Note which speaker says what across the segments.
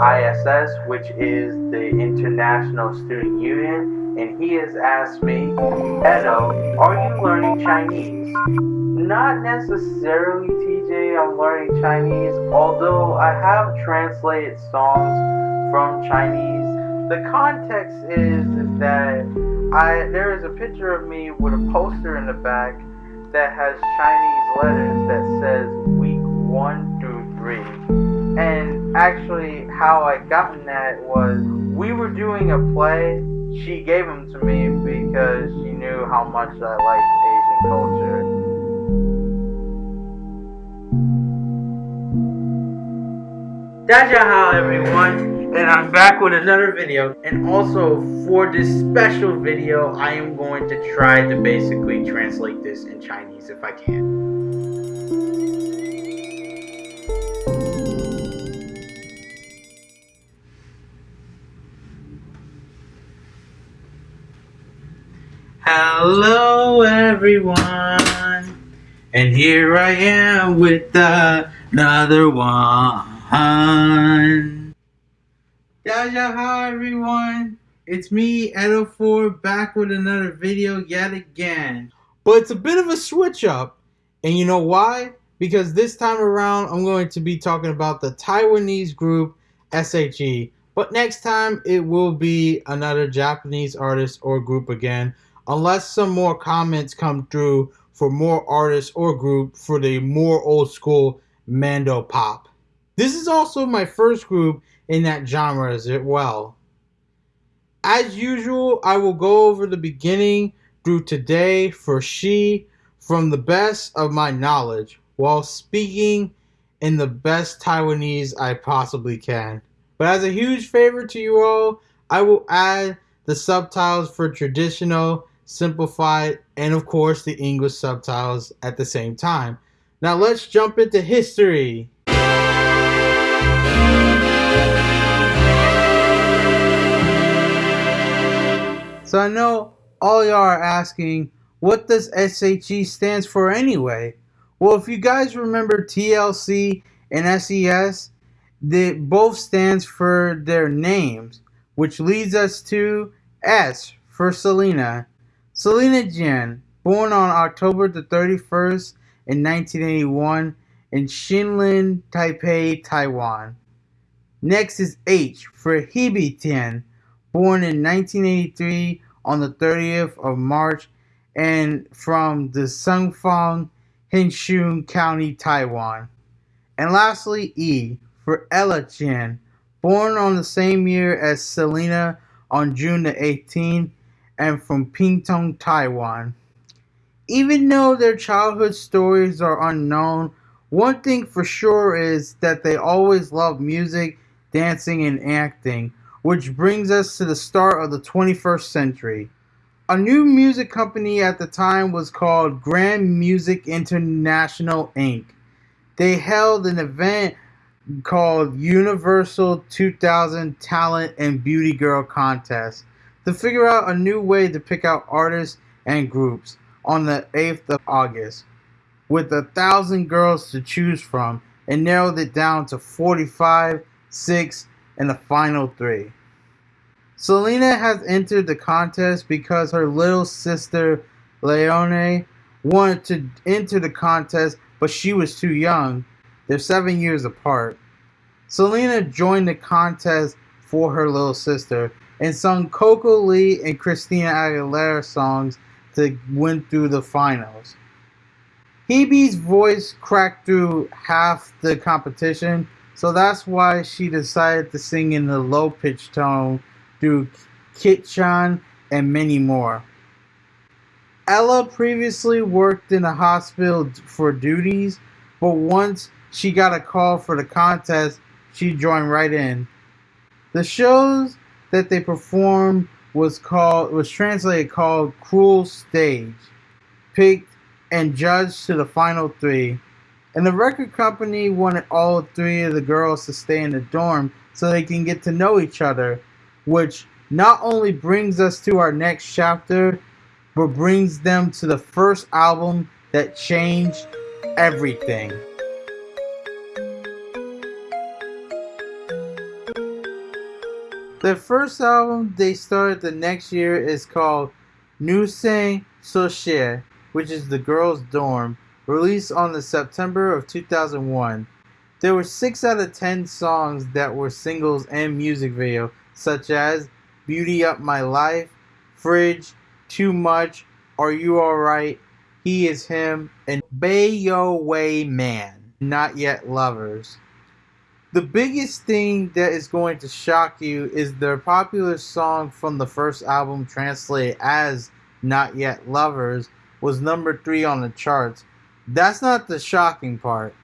Speaker 1: ISS, which is the International Student Union, and he has asked me, Edo, are you learning Chinese? Not necessarily, TJ, I'm learning Chinese, although I have translated songs from Chinese. The context is, that I there is a picture of me with a poster in the back that has Chinese letters that says week one through three. And actually, how I gotten that was we were doing a play. She gave them to me because she knew how much I liked Asian culture. Daja everyone! and I'm back with another video and also for this special video I am going to try to basically translate this in Chinese if I can. Everyone and here I am with another one. Jaja, hi everyone. It's me, Edo4, back with another video yet again. But it's a bit of a switch up, and you know why? Because this time around, I'm going to be talking about the Taiwanese group SHE. But next time, it will be another Japanese artist or group again, unless some more comments come through for more artists or group for the more old school Mandopop. This is also my first group in that genre as well. As usual, I will go over the beginning through today for she from the best of my knowledge while speaking in the best Taiwanese I possibly can. But as a huge favor to you all, I will add the subtitles for traditional, simplified, and of course the English subtitles at the same time. Now let's jump into history. So I know all y'all are asking, what does SHE stands for anyway? Well, if you guys remember TLC and SES, they both stands for their names, which leads us to S for Selina. Selina Jen, born on October the 31st in 1981 in Xianling, Taipei, Taiwan. Next is H for Hebe Tian, born in 1983 on the 30th of March and from the Songfang, Hsinchu County, Taiwan. And lastly, E for Ella Chen, born on the same year as Selina on June the 18th and from Pingtung, Taiwan. Even though their childhood stories are unknown, one thing for sure is that they always loved music, dancing, and acting, which brings us to the start of the 21st century. A new music company at the time was called Grand Music International Inc. They held an event called Universal 2000 Talent and Beauty Girl Contest to figure out a new way to pick out artists and groups on the 8th of August with a thousand girls to choose from and narrowed it down to 45, 6, and the final three. Selina has entered the contest because her little sister Leone wanted to enter the contest, but she was too young. They're seven years apart. Selina joined the contest for her little sister and sung Coco Lee and Christina Aguilera songs to win through the finals. Hebe's voice cracked through half the competition, so that's why she decided to sing in the low pitched tone through Kitchan and many more. Ella previously worked in a hospital for duties, but once she got a call for the contest, she joined right in. The shows that they performed was called was translated called Cruel Stage, picked and judged to the final three. And the record company wanted all three of the girls to stay in the dorm so they can get to know each other which not only brings us to our next chapter, but brings them to the first album that changed everything. The first album they started the next year is called Nueseng Socie, which is the girls' dorm, released on the September of 2001. There were 6 out of 10 songs that were singles and music video, such as Beauty Up My Life, Fridge, Too Much, Are You Alright, He Is Him, and Bay Yo Way Man, Not Yet Lovers. The biggest thing that is going to shock you is their popular song from the first album translated as Not Yet Lovers was number 3 on the charts. That's not the shocking part.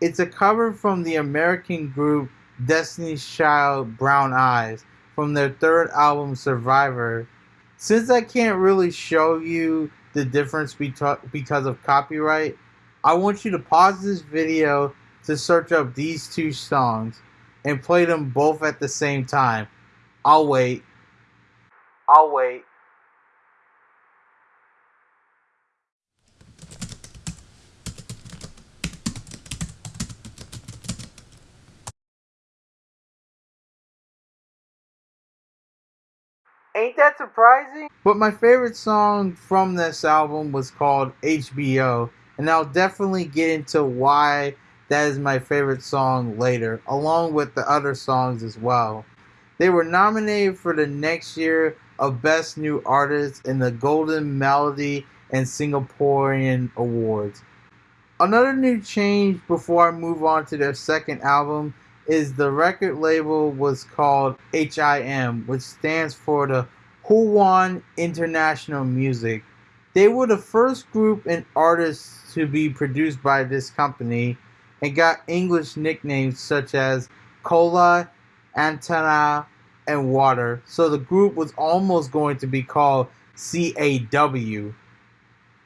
Speaker 1: It's a cover from the American group Destiny's Child Brown Eyes from their third album Survivor. Since I can't really show you the difference because of copyright, I want you to pause this video to search up these two songs and play them both at the same time. I'll wait. I'll wait. Ain't that surprising? But my favorite song from this album was called HBO, and I'll definitely get into why that is my favorite song later, along with the other songs as well. They were nominated for the next year of Best New Artist in the Golden Melody and Singaporean Awards. Another new change before I move on to their second album is the record label was called HIM, which stands for the Huan International Music. They were the first group and artists to be produced by this company and got English nicknames such as Cola, Antenna, and Water. So the group was almost going to be called CAW.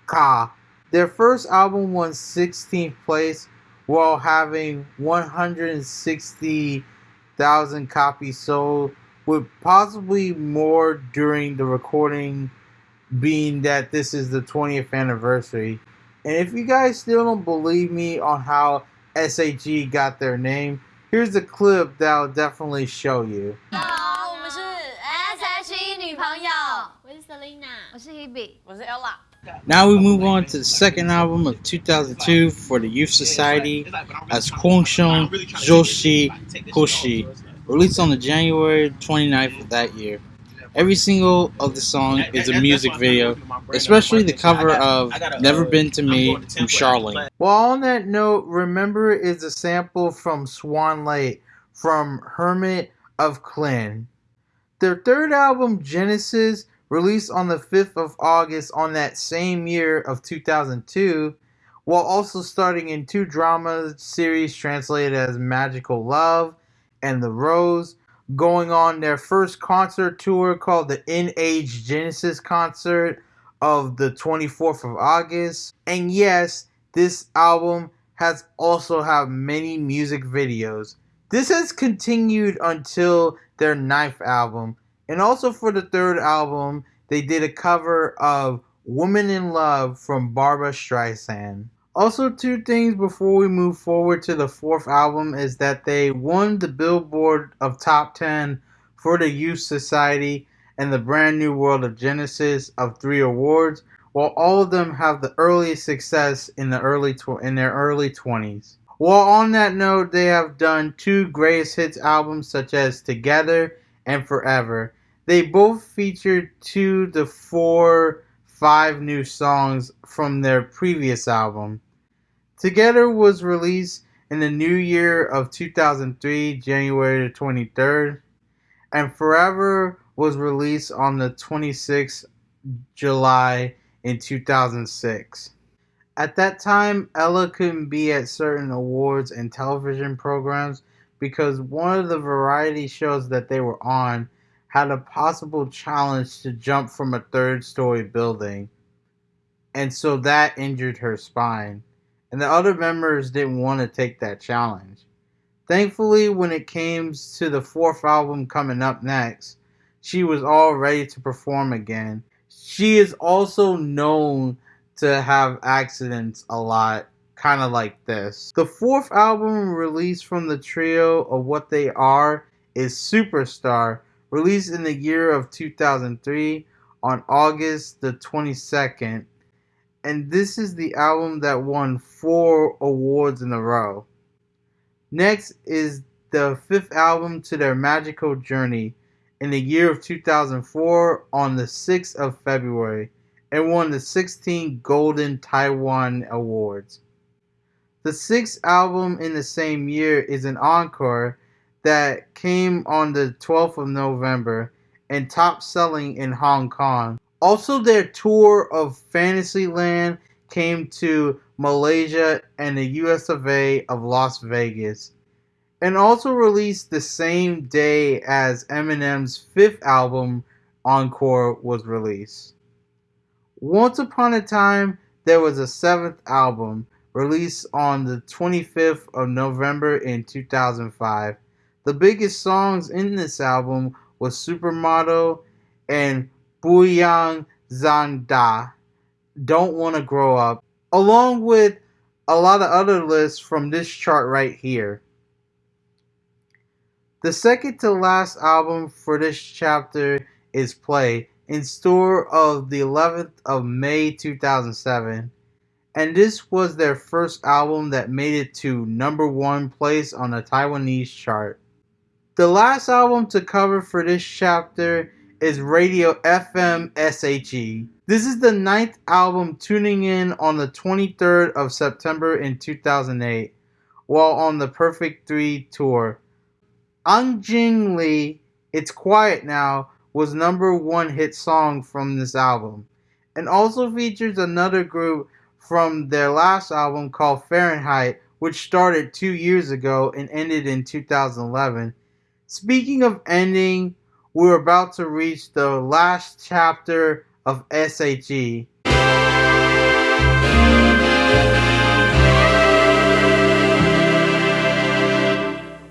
Speaker 1: Ka. Their first album won 16th place while having 160,000 copies sold, with possibly more during the recording being that this is the 20th anniversary. And if you guys still don't believe me on how SHE got their name. Here's a clip that'll definitely show you.
Speaker 2: Hello, 我们是 SHE 女朋友，我是 Selina，我是 Hebe，我是
Speaker 1: Ella。Now we move on to the second album of 2002 for the Youth Society as Kwangshung Joshi Hoshi, released on the January 29th of that year. Every single of the song is a music video, especially the cover of Never Been to Me from Charlene. Well, on that note, Remember is a sample from Swan Lake from Hermit of Klin. Their third album, Genesis, released on the 5th of August on that same year of 2002, while also starting in two drama series translated as Magical Love and The Rose, going on their first concert tour called the In Age Genesis concert of the 24th of August. And yes, this album has also have many music videos. This has continued until their ninth album. And also for the third album, they did a cover of Woman in Love from Barbra Streisand. Also, two things before we move forward to the fourth album is that they won the Billboard of Top 10 for the Youth Society and the Brand New World of Genesis of three awards, while all of them have the earliest success in the early tw- in their early 20s. While on that note, they have done two greatest hits albums such as Together and Forever. They both featured two to four five new songs from their previous album. Together was released in the new year of 2003, January 23rd, and Forever was released on the 26th July in 2006. At that time, Ella couldn't be at certain awards and television programs because one of the variety shows that they were on had a possible challenge to jump from a third story building, and so that injured her spine, and the other members didn't want to take that challenge. Thankfully, when it came to the fourth album coming up next, she was all ready to perform again. She is also known to have accidents a lot, kind of like this. The fourth album released from the trio of What They Are is Superstar, released in the year of 2003 on August the 22nd. And this is the album that won four awards in a row. Next is the fifth album to their magical journey in the year of 2004 on the 6th of February and won the 16 Golden Taiwan Awards. The sixth album in the same year is an encore that came on the 12th of November and top selling in Hong Kong. Also, their tour of Fantasyland came to Malaysia and the US of A of Las Vegas and also released the same day as Eminem's fifth album, Encore, was released. Once upon a time, there was a seventh album released on the 25th of November in 2005. The biggest songs in this album was Supermodel and Buyang Zanda, Don't Wanna Grow Up, along with a lot of other lists from this chart right here. The second to last album for this chapter is Play, in store of the 11th of May 2007. And this was their first album that made it to number one place on the Taiwanese chart. The last album to cover for this chapter is Radio FM SHE. This is the ninth album tuning in on the 23rd of September in 2008 while on the Perfect 3 tour. Anjing Li, It's Quiet Now was number one hit song from this album, and also features another group from their last album called Fahrenheit, which started two years ago and ended in 2011. Speaking of ending, we're about to reach the last chapter of SHE.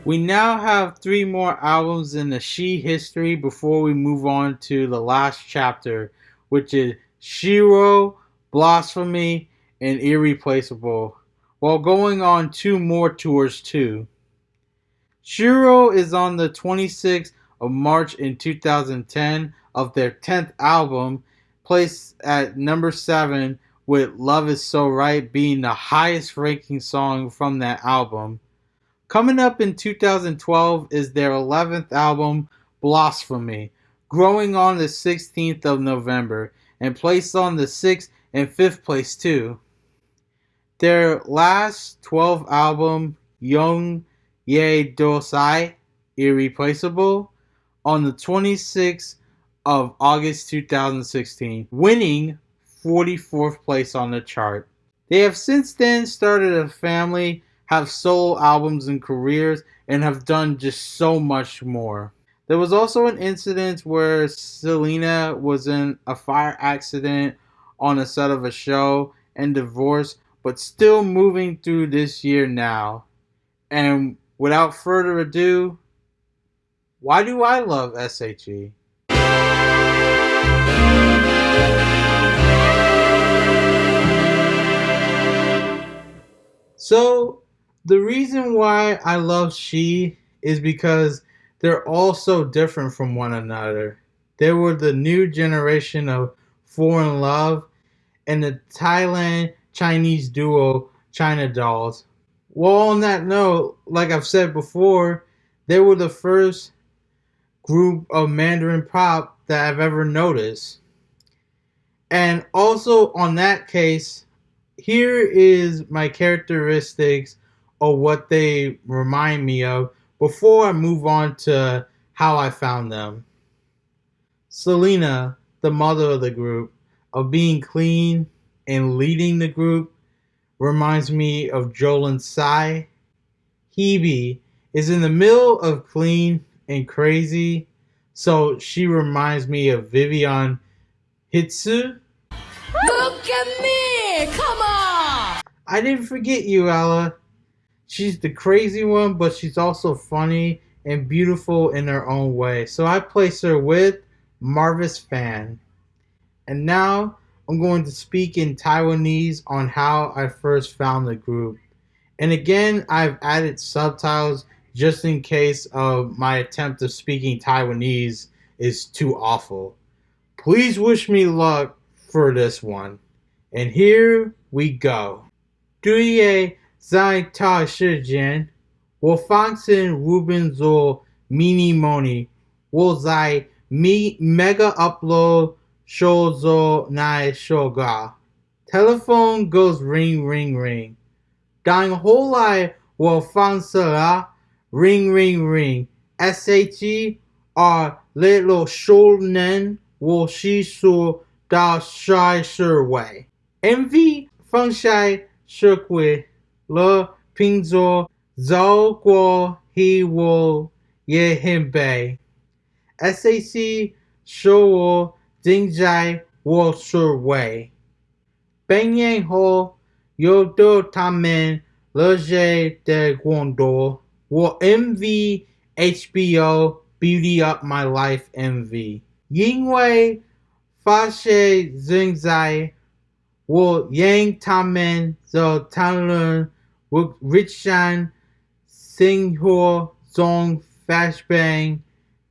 Speaker 1: We now have three more albums in the She history before we move on to the last chapter, which is SHERO, Blasphemy, and Irreplaceable, while going on two more tours too. SHERO is on the 26th of March in 2010 of their 10th album, placed at number 7 with Love Is So Right being the highest ranking song from that album. Coming up in 2012 is their 11th album, Blasphemy, growing on the 16th of November and placed on the 6th and 5th place too. Their last 12 album, Young Ye Dosai, Irreplaceable, on the 26th of August 2016, winning 44th place on the chart. They have since then started a family have solo albums and careers and have done just so much more. There was also an incident where Selina was in a fire accident on a set of a show and divorced, but still moving through this year now. And without further ado, why do I love SHE? So, the reason why I love She is because they're all so different from one another. They were the new generation of 4 in Love and the Thailand Chinese duo China Dolls. Well, on that note, like I've said before, they were the first group of Mandarin pop that I've ever noticed. And also on that case, here is my characteristics or what they remind me of before I move on to how I found them. Selina, the mother of the group, of being clean and leading the group, reminds me of Jolin Tsai. Hebe is in the middle of clean and crazy, so she reminds me of Vivian Hsu.
Speaker 2: Look at me! Come on!
Speaker 1: I didn't forget you, Ella. She's the crazy one, but she's also funny and beautiful in her own way. So I place her with Mavis Fan. And now I'm going to speak in Taiwanese on how I first found the group. And again, I've added subtitles just in case of my attempt of speaking Taiwanese is too awful. Please wish me luck for this one. And here we go. 对于在他时间，我发现 Ruben 做 mini money，我在 me mega upload Shouzo Nai Shoga. Telephone goes ring ring ring. Dying whole life will fansera ring ring ring. SHE are little shonen will she su da shai shi wei. Envy feng shai shi kui le ping zuo zao guo he wo ye him bei. SAC show Xinzai Wuxi Wei. Benyan Ho Yodo Tamen Leje De Guando will MV HBO Beauty Up My Life MV. Yingwei Zing Xinzai will Yang Tamen the Tanlun Richan Singhu Zong Fashbang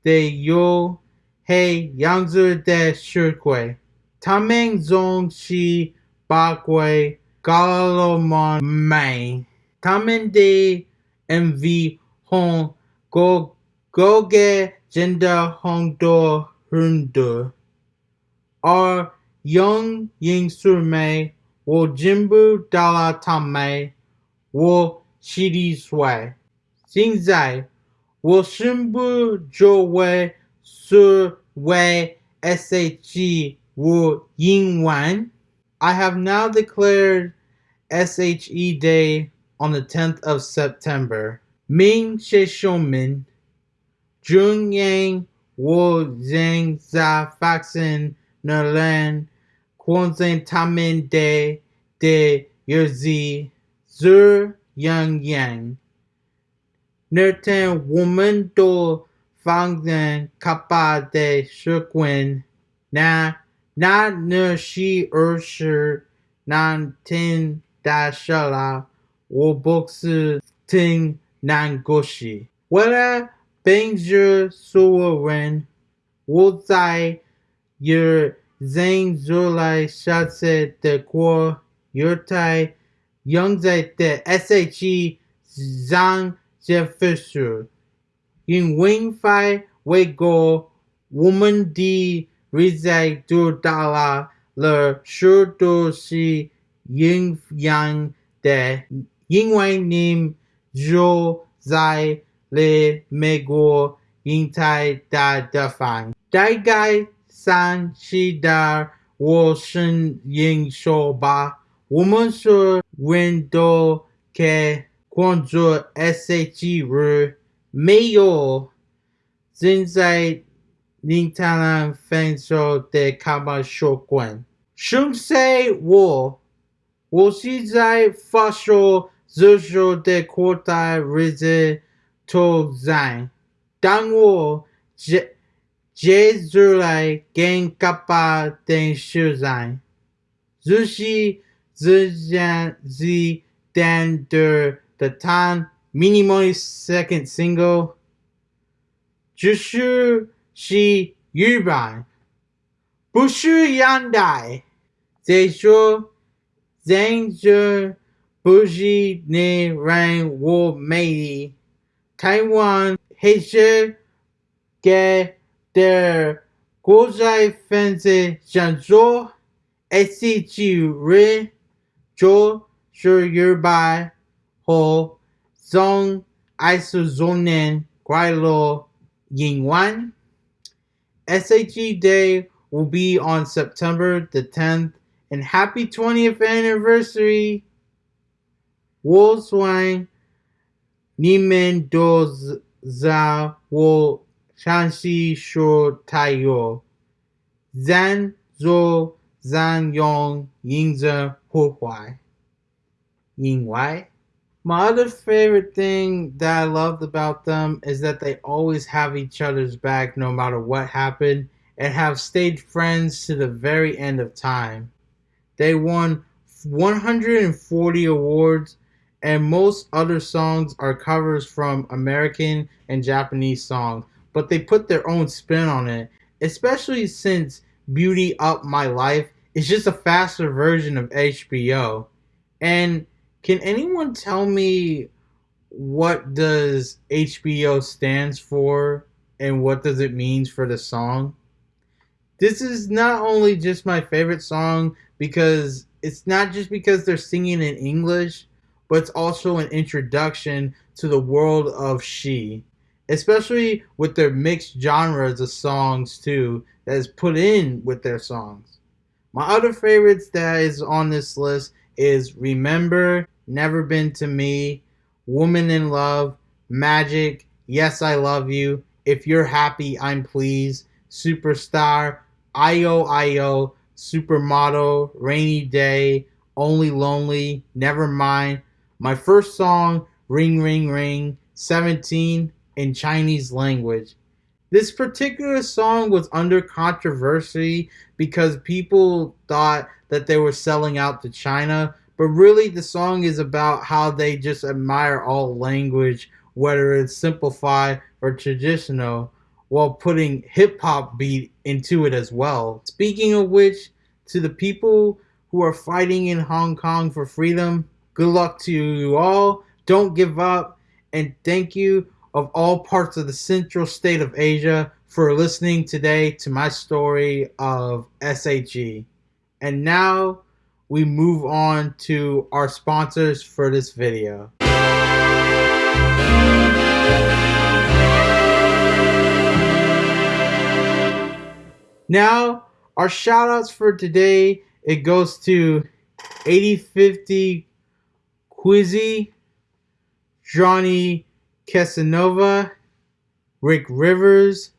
Speaker 1: De Yo Hei Yangzi de Shukui, Tameng Zong Shi Bakui Galomon Mai, Tamen de MV Hong Go Goge Jinda Hong Do Hundu, Or young Ying su Mei Wo Jimbu Dala Tamei Wo Shiri Sui, Xingzai Wo Shimbu Jo Wei Su Wei SHE Wu Ying Wan. I have now declared SHE Day on the 10th of September. Ming She Shoumin, Jun Yang Wu Zhang Za Faxin Nerlan Quanzhen Tamin De De Yerzi Zur Yang Yang. Nertan Woman Do Fangzhen Kappa de Shukwen Na Na Nushi Urshir Nan Tin wo Wobuxu Ting Nangushi Whether Bingzhe Suwaren Wuzai Yur Zeng Zulai Shatse De Guo Yurtai Yungzai De SHE Zhang Jefishu In Wi-Fi Weigo Woman Di Rizai Du Dala Le Shu Du Si Yin Yang De. Yin Wei Nim, Zhu Zai, Le Mego Yin Tai Da Da Fan Dai Gai, San Shi Da, Wo Shen Yin Shou Ba. Woman Su, Wen Do Ke Quan Zhu S H Ru. Mayo 现在宁太郎分手的卡巴说管，兄弟我，我是在发烧热手的扩大日子头在，当我接接出来跟卡巴的手在，就是这样子单的的 Minimon's second single, Jushu Shi Yuban, Bushu Yandai, Zeishu Zhangzhe Bushi Ne Rang Wu Mei, Taiwan Heishe Ge Der Guozhai Fenzi Zhangzhou, SCG Ri, Zhou Shu Yubai. Ho Song Isozonen Guailo Yingwan. SAG Day will be on September the 10th and happy 20th anniversary. Wolfswine Nimen Doza Wo Shanxi Shu Taiyo Zan Zhou Zan Yong Yingze Huai. Yingwai my other favorite thing that I loved about them is that they always have each other's back no matter what happened and have stayed friends to the very end of time. They won 140 awards and most other songs are covers from American and Japanese songs, but they put their own spin on it, especially since Beauty Up My Life is just a faster version of HBO. And can anyone tell me what does HBO stands for and what does it means for the song? This is not only just my favorite song because it's not just because they're singing in English, but it's also an introduction to the world of she, especially with their mixed genres of songs too that is put in with their songs. My other favorites that is on this list is Remember, Never Been to Me, Woman in Love, Magic, Yes I Love You, If You're Happy I'm Pleased, Superstar, IO IO, Supermodel, Rainy Day, Only Lonely, Never Mind, my first song, Ring Ring Ring, 17 in Chinese language. This particular song was under controversy because people thought that they were selling out to China, but really the song is about how they just admire all language, whether it's simplified or traditional, while putting hip hop beat into it as well. Speaking of which, to the people who are fighting in Hong Kong for freedom, Good luck to you all. Don't give up. And thank you of all parts of the central state of Asia for listening today to my story of SHE. And now we move on to our sponsors for this video. Now, our shout outs for today, it goes to 8050 Quizzy, Johnny Casanova, Rick Rivers,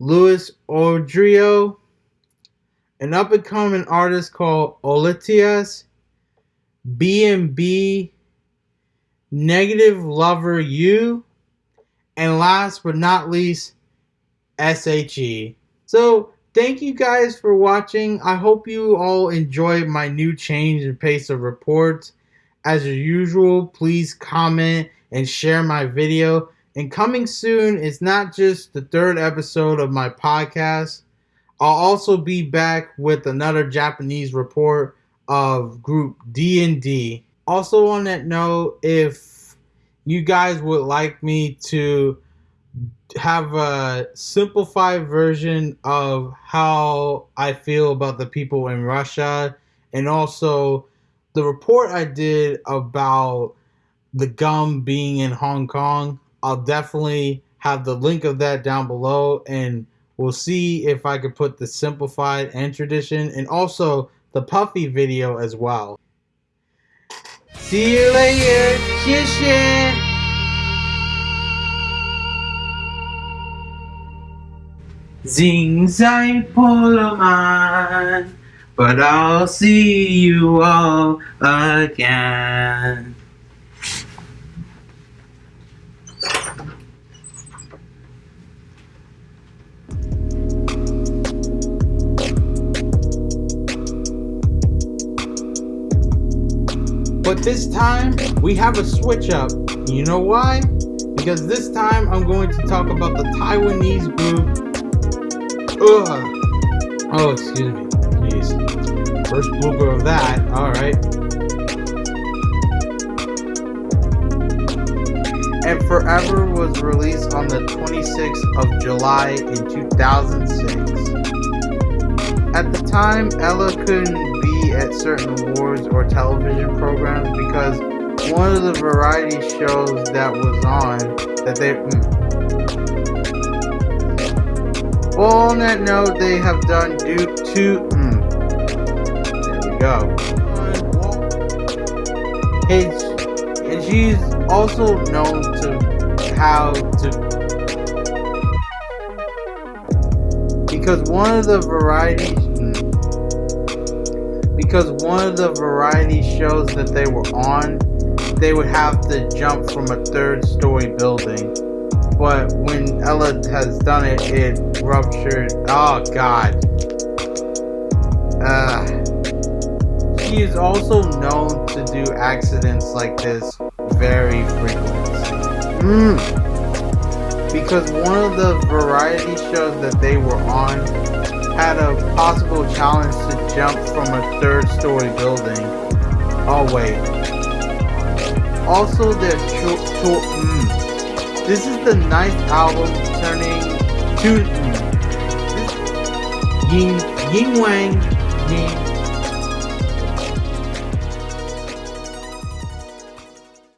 Speaker 1: Louis Odrio, an up and coming artist called Olitias, B&B, Negative Lover U, and last but not least, SHE. So, thank you guys for watching. I hope you all enjoyed my new change in pace of reports. As usual, please comment and share my video. And coming soon is not just the third episode of my podcast. I'll also be back with another Japanese report of group D&D. Also on that note, if you guys would like me to have a simplified version of how I feel about the people in Russia and also the report I did about the gum being in Hong Kong, I'll definitely have the link of that down below and we'll see if I could put the simplified and tradition and also the puffy video as well. See you later. 谢谢。Zing zai poloman but I'll see you all again. But this time, we have a switch up. You know why? Because this time I'm going to talk about the Taiwanese group. Ugh. Oh, excuse me. First blooper of that. Alright. And Forever was released on the 26th of July in 2006. At the time, Ella couldn't at certain awards or television programs because one of the variety shows that was on that they mm. well on that note they have done due to mm, There we go. And, and she's also known to how to because one of the variety because one of the variety shows that they were on they would have to jump from a third story building but when Ella has done it it ruptured oh god uh she is also known to do accidents like this very frequently. Mm. Because one of the variety shows that they were on had a possible challenge to jump from a third story building. Oh wait. Also there's mm. This is the ninth album turning to mm. Ying Ying Wang